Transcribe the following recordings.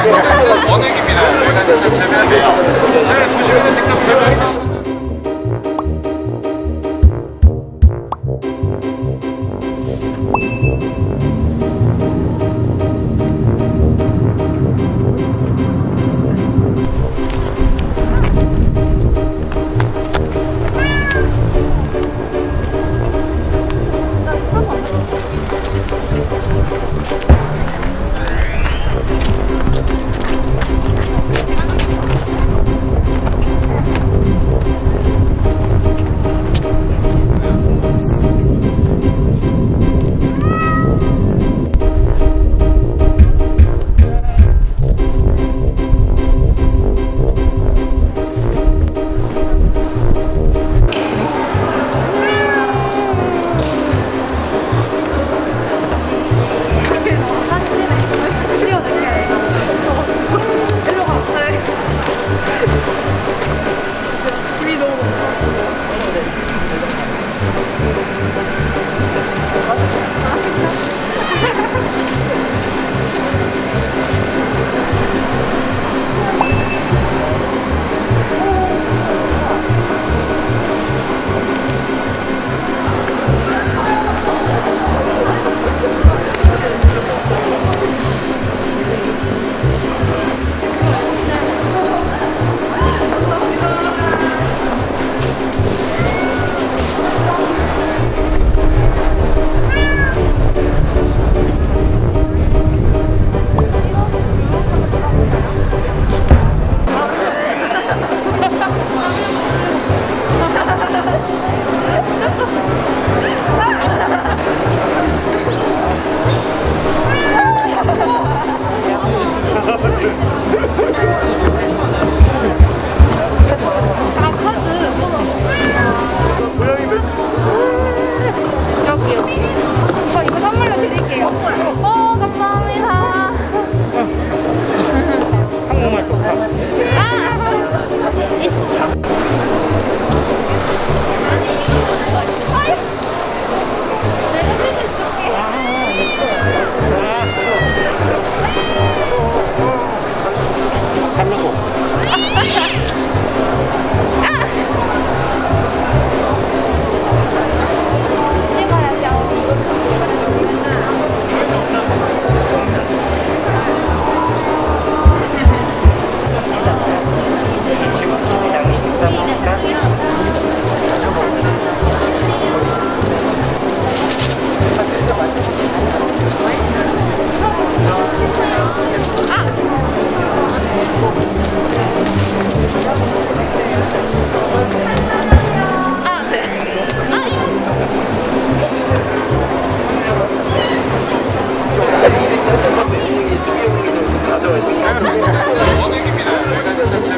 원액입니다.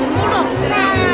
Bộ.